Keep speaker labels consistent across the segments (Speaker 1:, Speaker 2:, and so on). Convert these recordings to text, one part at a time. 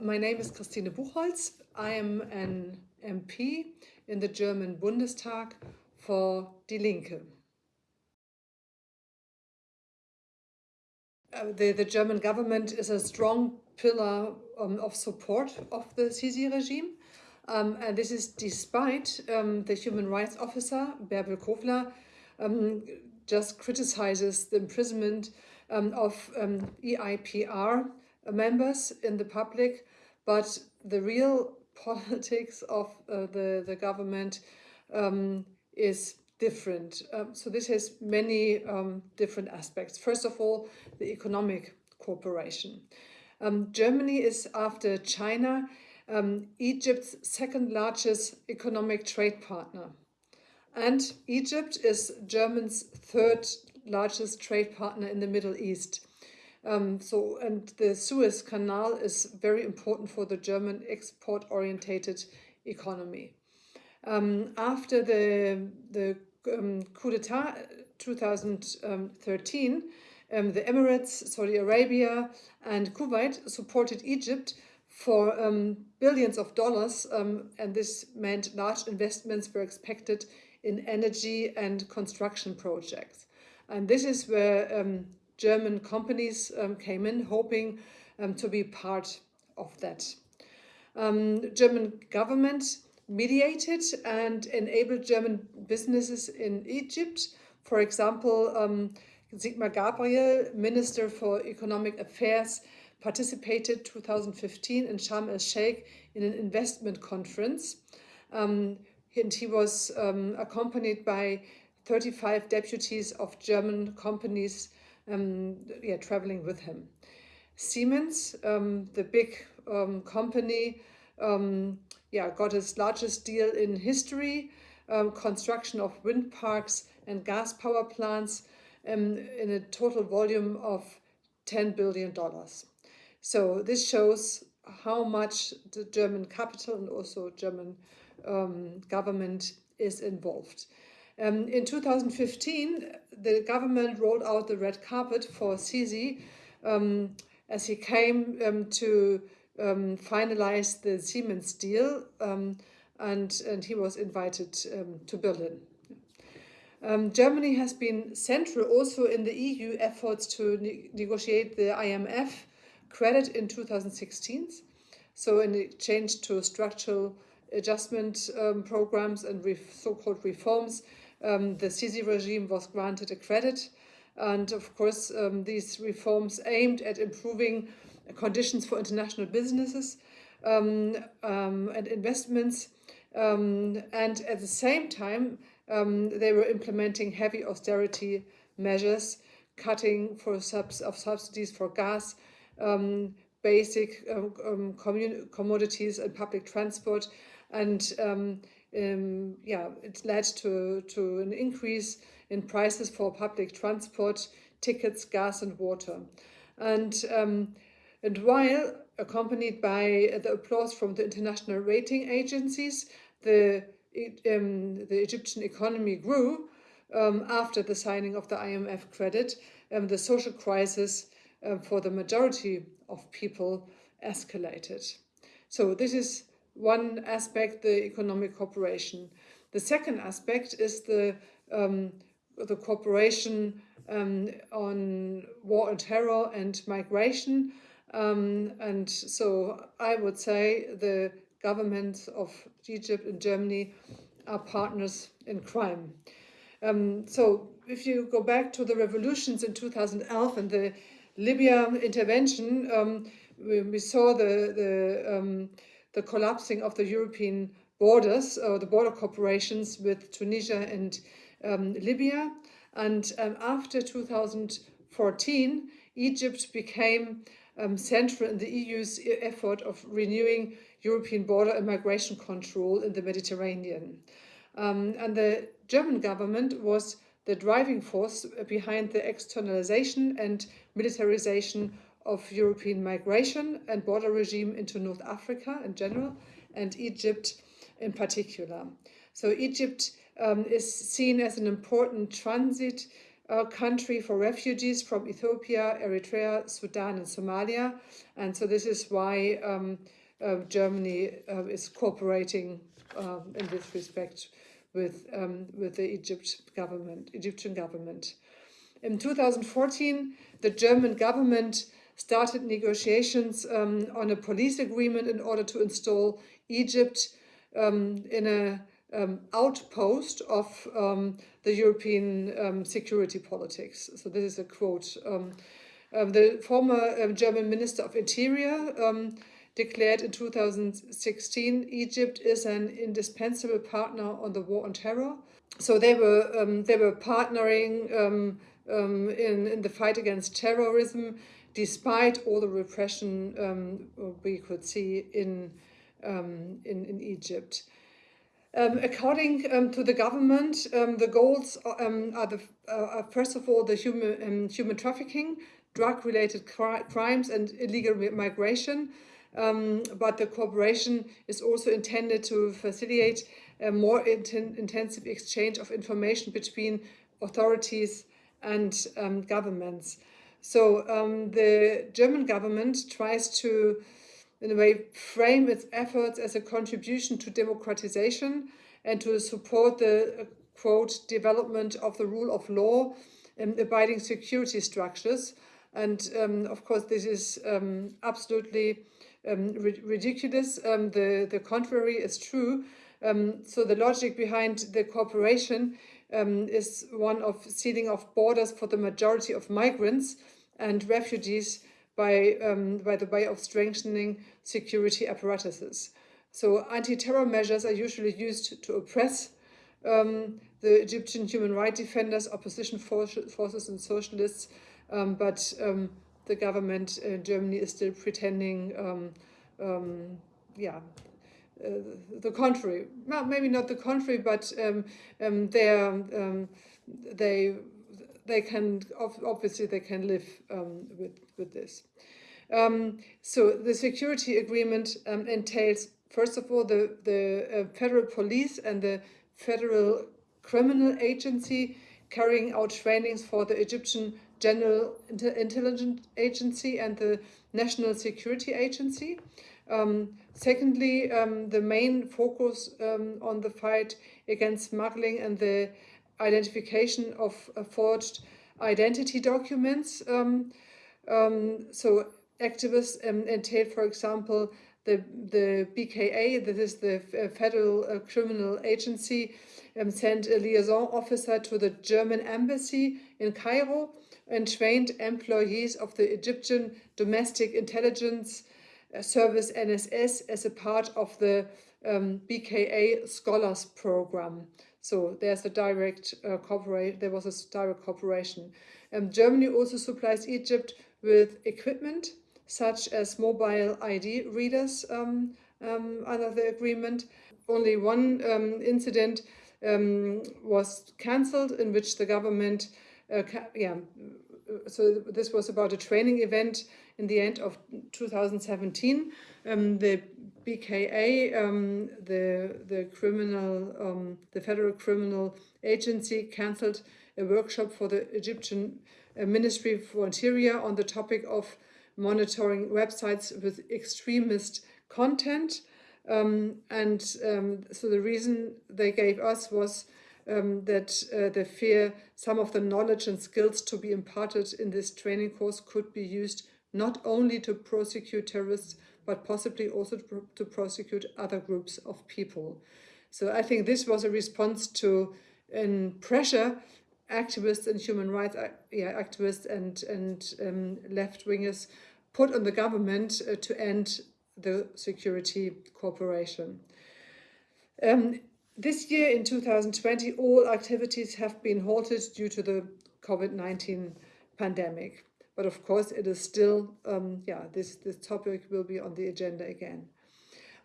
Speaker 1: My name is Christine Buchholz. I am an MP in the German Bundestag for Die Linke. Uh, the, the German government is a strong pillar um, of support of the Sisi regime. Um, and this is despite um, the human rights officer, Bärbel Kofler, um, just criticizes the imprisonment um, of um, EIPR members in the public, but the real politics of uh, the, the government is different. Um, so this has many um, different aspects. First of all, the economic cooperation. Um, Germany is, after China, um, Egypt's second largest economic trade partner. And Egypt is Germany's third largest trade partner in the Middle East. Um, so, and the Suez Canal is very important for the German export-orientated economy. Um, after the, the um, coup d'etat 2013, um, the Emirates, Saudi Arabia and Kuwait supported Egypt for um, billions of dollars um, and this meant large investments were expected in energy and construction projects. And this is where um, German companies um, came in hoping to be part of that. German government mediated and enabled German businesses in Egypt. For example, um, Sigmar Gabriel, Minister for Economic Affairs, participated 2015 in Sharm el-Sheikh in an investment conference. Um, and he was um, accompanied by 35 deputies of German companies um, yeah, traveling with him. Siemens, um, the big um, company, um, yeah, got its largest deal in history, um, construction of wind parks and gas power plants um, in a total volume of $10 billion. So this shows how much the German capital and also German government is involved. Um, in 2015, the government rolled out the red carpet for Sisi um, as he came um, to um, finalized the Siemens deal um, and, and he was invited um, to Berlin. Germany has been central also in the EU efforts to ne negotiate the IMF credit in 2016. So in exchange to structural adjustment programs and so-called reforms, um, the Sisi regime was granted a credit. And of course, these reforms aimed at improving conditions for international businesses um, um, and investments. Um, and at the same time, um, they were implementing heavy austerity measures, cutting for subs of subsidies for gas, um, basic commodities and public transport. And yeah, it led to, to an increase in prices for public transport, tickets, gas and water. And um, and while accompanied by the applause from the international rating agencies, the, um, the Egyptian economy grew um, after the signing of the IMF credit. Um, the social crisis um, for the majority of people escalated. So this is one aspect, the economic cooperation. The second aspect is the, um, the cooperation um, on war and terror and migration. Um, and so I would say the governments of Egypt and Germany are partners in crime. Um, so if you go back to the revolutions in 2011 and the Libya intervention, um, we, we, saw the, the, um, the collapsing of the European borders, or the border cooperations with Tunisia and um, Libya. And um, after 2014, Egypt became um, central in the EU's effort of renewing European border and migration control in the Mediterranean. Um, and the German government was the driving force behind the externalization and militarization of European migration and border regime into North Africa in general and Egypt in particular. So Egypt um, is seen as an important transit uh, country for refugees from Ethiopia, Eritrea, Sudan, and Somalia. And so this is why um, uh, Germany uh, is cooperating um, in this respect with um, with the Egypt government, Egyptian government. In 2014, the German government started negotiations um, on a police agreement in order to install Egypt um, in a um, outpost of um, the European um, security politics. So this is a quote. Um, the former um, German Minister of Interior um, declared in 2016 Egypt is an indispensable partner on the war on terror. So they were they were partnering in in the fight against terrorism, despite all the repression we could see in in in Egypt. Um, according um, to the government, um, the goals um, are the uh, first of all the human um, human trafficking, drug-related cri crimes, and illegal migration. Um, but the cooperation is also intended to facilitate a more inten intensive exchange of information between authorities and governments. So the German government tries to in a way, frame its efforts as a contribution to democratization and to support the, uh, quote, development of the rule of law and abiding security structures. And um, of course, this is um, absolutely um, ridiculous. Um, the, the contrary is true. Um, so the logic behind the cooperation um, is one of sealing off borders for the majority of migrants and refugees by, um, by the way of strengthening security apparatuses. So anti-terror measures are usually used to oppress um, the Egyptian human rights defenders, opposition forces and socialists, um, but um, the government in Germany is still pretending, um, um, yeah, the contrary. Well, maybe not the contrary, but um, they they they can obviously they can live with with this. Um, so the security agreement um, entails, first of all, the, the uh, federal police and the federal criminal agency carrying out trainings for the Egyptian General Intelligence Agency and the National Security Agency. Um, secondly, um, the main focus um, on the fight against smuggling and the identification of uh, forged identity documents. Um, um, so activists um, entail, for example, the, the BKA, is the uh, Federal uh, Criminal Agency, sent a liaison officer to the German embassy in Cairo and trained employees of the Egyptian Domestic Intelligence Service NSS as a part of the um, BKA Scholars Program. So there's a direct uh, cooperation. There was a direct cooperation. Um, Germany also supplies Egypt with equipment such as mobile ID readers um, um, under the agreement. Only one um, incident um, was cancelled in which the government, uh, yeah, so this was about a training event in the end of 2017. Um, the BKA, um, the the criminal, um, the federal criminal agency, cancelled a workshop for the Egyptian uh, Ministry for Interior on the topic of monitoring websites with extremist content. Um, and um, so the reason they gave us was um, that uh, they fear some of the knowledge and skills to be imparted in this training course could be used not only to prosecute terrorists, but possibly also to, to prosecute other groups of people. So I think this was a response to in pressure activists and human rights yeah, activists and, and um, left-wingers put on the government uh, to end the security cooperation. Um, this year, in 2020, all activities have been halted due to the COVID-19 pandemic. But of course, it is still, um, yeah, this, this topic will be on the agenda again.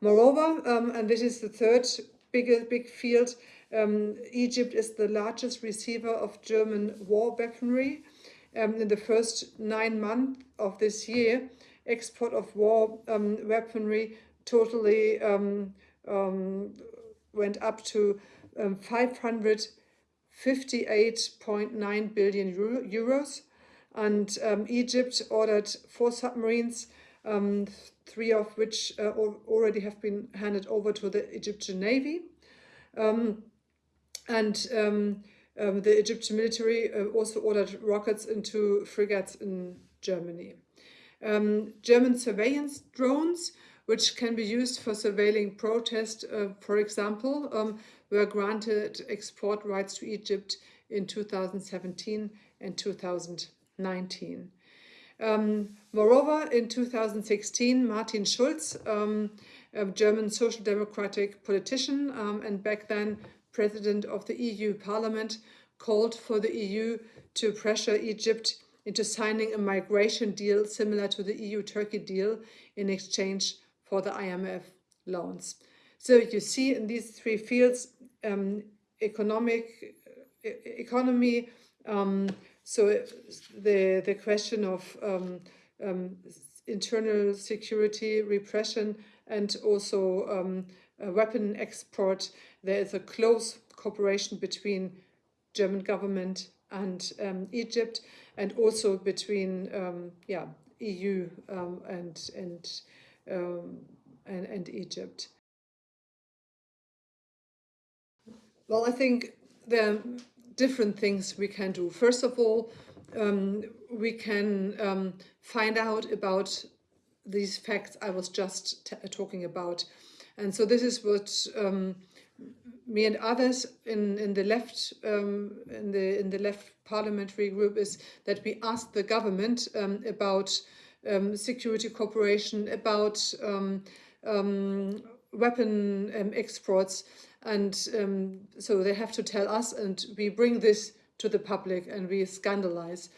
Speaker 1: Moreover, um, and this is the third big, big field, um, Egypt is the largest receiver of German war weaponry. Um, in the first nine months of this year, export of war um, weaponry totally um, went up to um, 500 58.9 billion euro, euros. And um, Egypt ordered four submarines, um, three of which uh, already have been handed over to the Egyptian Navy. Um, and um, um, the Egyptian military uh, also ordered rockets into frigates in Germany. Um, German surveillance drones, which can be used for surveilling protest, uh, for example, were granted export rights to Egypt in 2017 and 2019. Um, moreover, in 2016, Martin Schulz, um, a German social democratic politician um, and back then president of the EU Parliament, called for the EU to pressure Egypt into signing a migration deal similar to the EU-Turkey deal in exchange for the IMF loans. So you see in these three fields, um, economic economy, um, so the, the question of um, um, internal security, repression, and also um, weapon export, there is a close cooperation between German government and um, Egypt, and also between um, yeah EU and and, and and Egypt. Well, I think there different things we can do. First of all, um, we can um, find out about these facts I was just talking about. And so this is what um, me and others in, in the left um, in the in the left parliamentary group is that we ask the government um, about um, security cooperation, about weapon exports, and so they have to tell us, and we bring this to the public and we scandalize.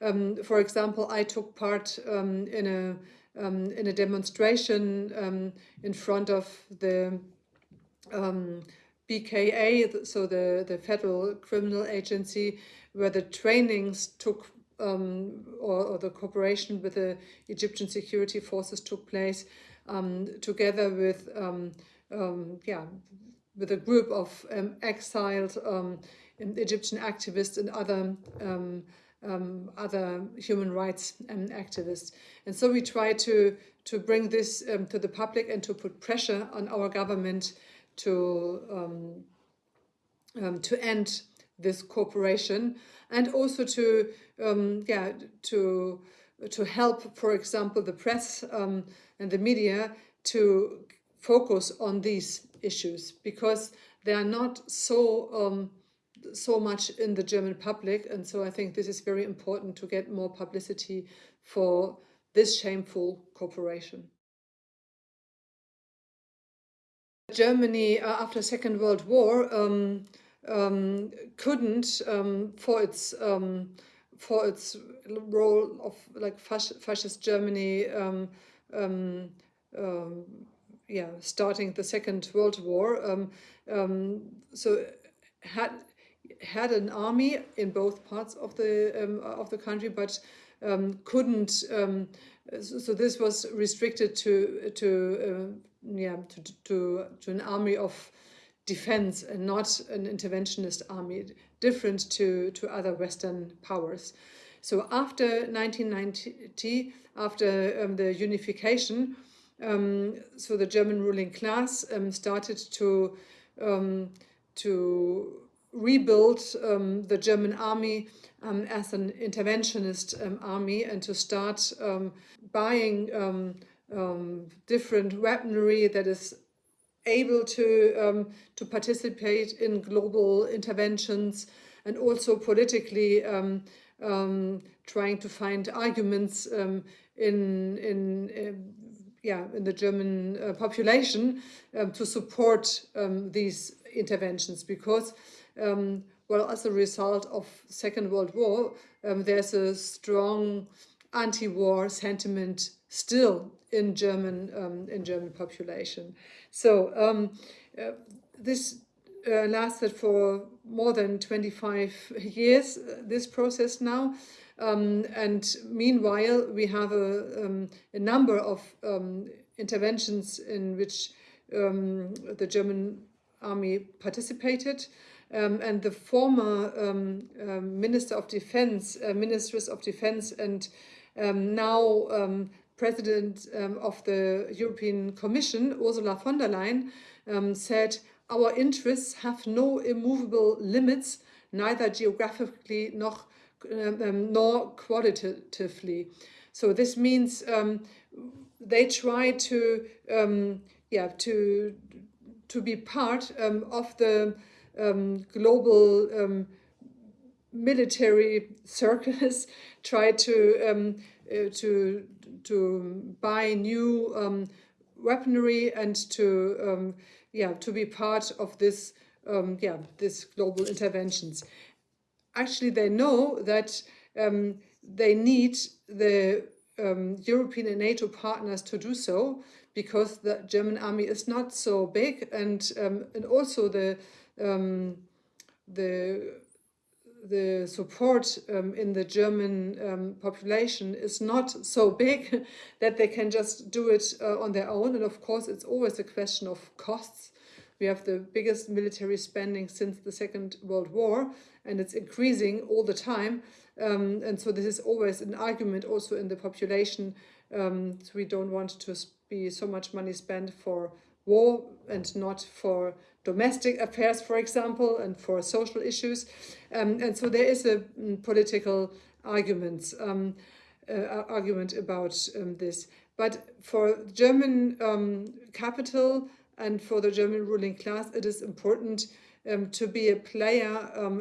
Speaker 1: Um, for example, I took part um, in a um, in a demonstration um, in front of the um, BKA, so the the Federal Criminal Agency, where the trainings took um, or, or, the cooperation with the Egyptian security forces took place, together with yeah with a group of exiled Egyptian activists and other um, um, other human rights um, activists. And so we try to, to bring this um, to the public and to put pressure on our government to, um, um, to end this cooperation and also to, yeah, to, to help, for example, the press and the media to focus on these issues because they are not so so much in the German public. And so I think this is very important to get more publicity for this shameful cooperation. Germany, uh, after Second World War, um, um, couldn't, um, for its um, for its role of like fascist Germany, um, um, yeah, starting the Second World War. Um, um, so had had an army in both parts of the um, of the country, but um, couldn't. Um, so, so, this was restricted to to uh, yeah to, to to an army of defense and not an interventionist army, different to to other Western powers. So after 1990, after um, the unification, um, so the German ruling class um, started to to rebuild um, the German army um, as an interventionist um, army and to start um, buying um, um, different weaponry that is able to to participate in global interventions and also politically trying to find arguments in in yeah in the German uh, population to support these interventions because um, well, as a result of Second World War, um, there's a strong anti-war sentiment still in German um, in German population. So um, uh, this uh, lasted for more than 25 years, uh, this process now. Um, and meanwhile, we have a, um, a number of um, interventions in which um, the German army participated. um, and the former um, Minister of Defense, uh, Ministers of Defense, and now President of the European Commission, Ursula von der Leyen, said, our interests have no immovable limits, neither geographically nor, nor qualitatively. So this means they try to, yeah, to to be part um, of the um, global um, military circus, try to um, uh, to to buy new um, weaponry and to um, yeah to be part of this yeah this global interventions. Actually, they know that they need the European and NATO partners to do so because the German army is not so big and um, and also the um, the the support um, in the German um, population is not so big that they can just do it uh, on their own. And of course, it's always a question of costs. We have the biggest military spending since the Second World War, and it's increasing all the time. Um, and so this is always an argument also in the population. Um, so we don't want to be so much money spent for war and not for domestic affairs, for example, and for social issues. Um, and so there is a um, political arguments, um, uh, argument about um, this. But for German um, capital and for the German ruling class, it is important um, to be a player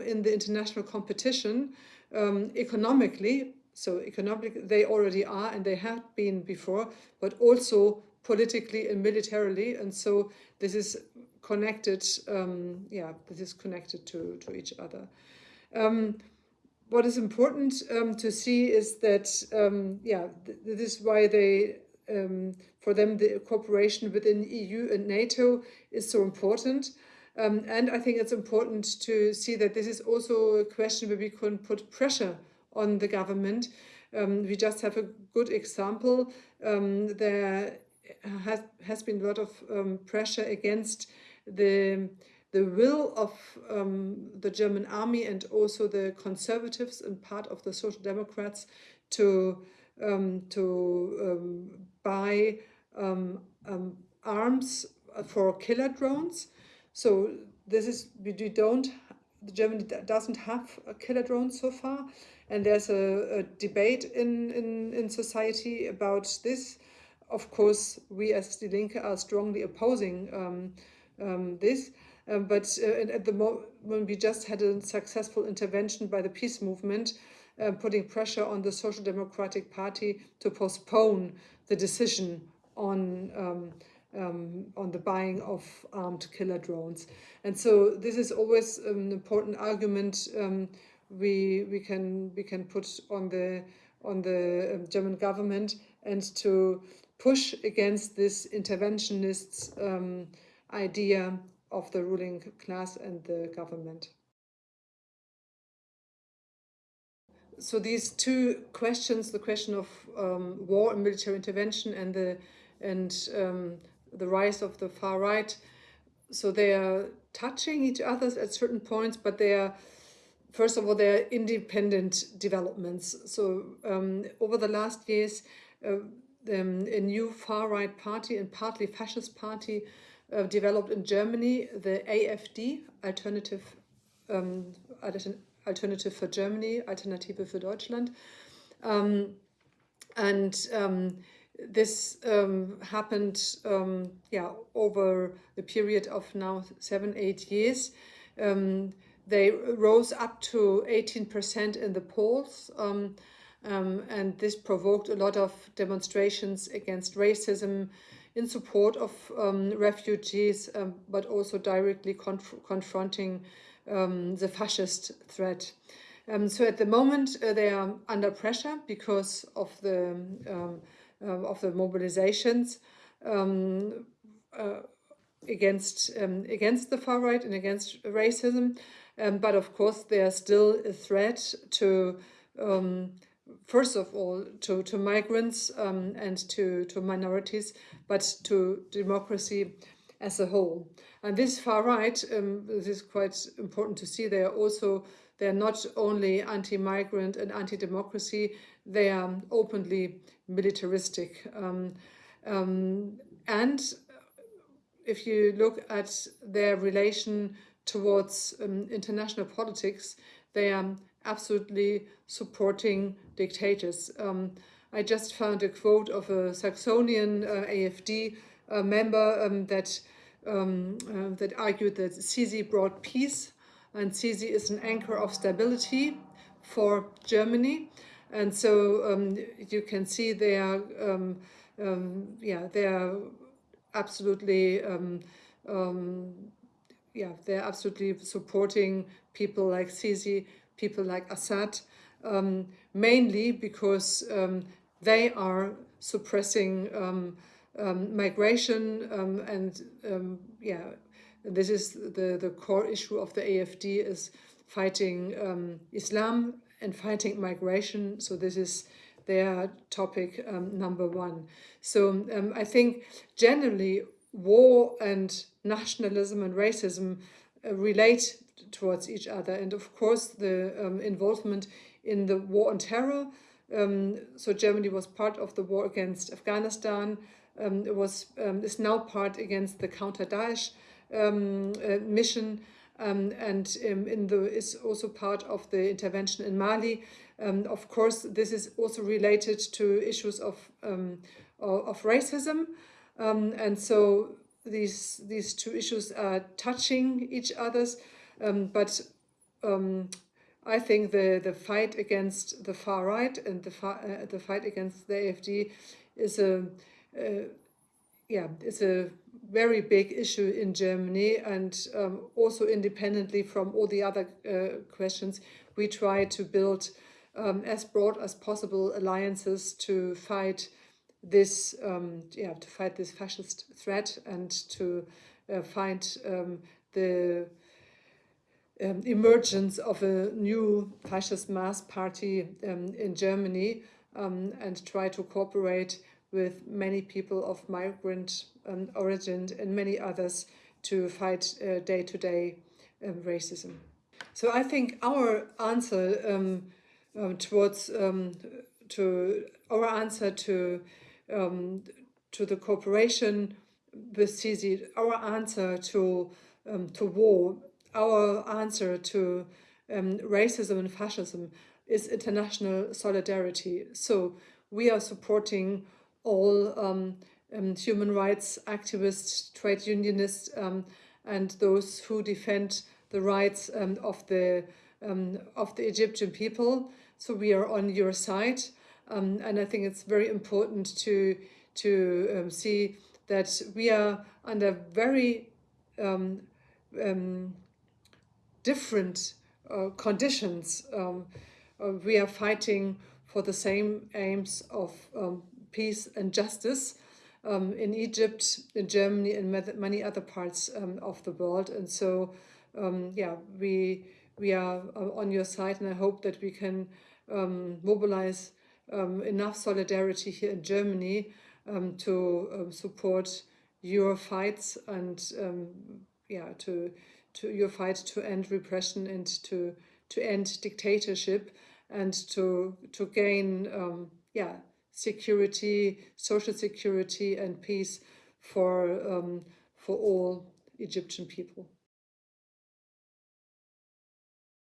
Speaker 1: in the international competition economically so economically, they already are and they have been before, but also politically and militarily. And so this is connected, um, yeah, this is connected to, to each other. Um, what is important um, to see is that, um, yeah, th this is why they, um, for them, the cooperation within EU and NATO is so important. Um, and I think it's important to see that this is also a question where we can put pressure on the government. We just have a good example. There has, has been a lot of um, pressure against the the will of um, the German army and also the conservatives and part of the social democrats to um, to um, buy arms for killer drones. So this is we don't Germany doesn't have a killer drone so far, and there's a, a debate in, in, in society about this. Of course, we as Die Linke are strongly opposing um, um, this, um, but uh, at the moment we just had a successful intervention by the peace movement, uh, putting pressure on the Social Democratic Party to postpone the decision on um, um, on the buying of armed killer drones. And so this is always an important argument um, we we can we can put on the on the German government and to push against this interventionist um, idea of the ruling class and the government. So these two questions, the question of um, war and military intervention and the and um, the rise of the far right. So they are touching each other at certain points, but they are, first of all, they are independent developments. So um, over the last years, uh, um, a new far right party and partly fascist party uh, developed in Germany, the AFD, Alternative, um, Alternative for Germany, Alternative für Deutschland. Um, and um, this um, happened um, yeah, over the period of now seven, eight years. Um, they rose up to 18% in the polls. Um, um, and this provoked a lot of demonstrations against racism in support of um, refugees, but also directly conf confronting the fascist threat. so at the moment, uh, they are under pressure because of the um, of the mobilizations um, uh, against um, against the far right and against racism. Um, but of course, they are still a threat to, um, first of all, to, to migrants um, and to, to minorities, but to democracy as a whole. And this far right, um, this is quite important to see, they are also, they're not only anti-migrant and anti-democracy, they are openly militaristic. Um, um, and if you look at their relation towards um, international politics, they are absolutely supporting dictators. Um, I just found a quote of a Saxonian uh, AFD uh, member um, that um, uh, that argued that Sisi brought peace and Sisi is an anchor of stability for Germany. And so um, you can see they are, um, um, yeah, they are absolutely, yeah, they're absolutely supporting people like Sisi, people like Assad, mainly because they are suppressing um, um, migration um, and um, yeah, this is the, the core issue of the AFD is fighting um, Islam and fighting migration. So this is their topic um, number one. So I think generally war and nationalism and racism relate towards each other. And of course, the um, involvement in the war on terror um, so Germany was part of the war against Afghanistan. Um, it was um, is now part against the counter Daesh um, uh, mission, um, and in the is also part of the intervention in Mali. of course, this is also related to issues of of racism, and so these these two issues are touching each other's, but I think the, the fight against the far right and the, far, uh, the fight against the AFD is a, uh, yeah, it's a very big issue in Germany and um, also independently from all the other uh, questions, we try to build um, as broad as possible alliances to fight this, um, yeah, to fight this fascist threat and to uh, find um, the um, emergence of a new fascist mass party um, in Germany um, and try to cooperate with many people of migrant um, origin and many others to fight uh, day-to-day uh, -day, racism. So I think our answer um, um, towards to our answer to to the cooperation with Sisi, our answer to to war our answer to um, racism and fascism is international solidarity. So we are supporting all um, um, human rights activists, trade unionists, um, and those who defend the rights um, of the um, of the Egyptian people. So we are on your side, and I think it's very important to to see that we are under very um, um, different uh, conditions. Um, uh, we are fighting for the same aims of um, peace and justice um, in Egypt, in Germany, and many other parts um, of the world. And so, um, yeah, we we are uh, on your side, and I hope that we can um, enough solidarity here in Germany to support your fights and yeah to to your fight to end repression and to to end dictatorship and to to gain um, yeah security, social security and peace for um, for all Egyptian people.